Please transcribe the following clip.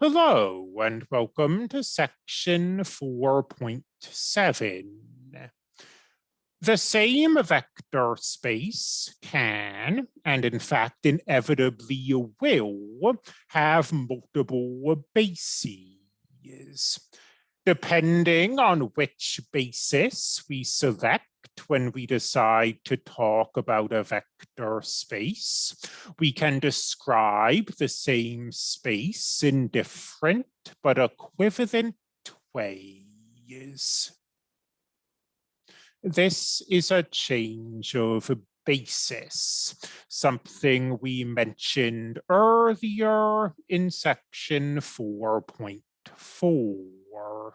Hello and welcome to section 4.7. The same vector space can, and in fact inevitably will, have multiple bases. Depending on which basis we select when we decide to talk about a vector space, we can describe the same space in different but equivalent ways. This is a change of basis, something we mentioned earlier in section 4.4.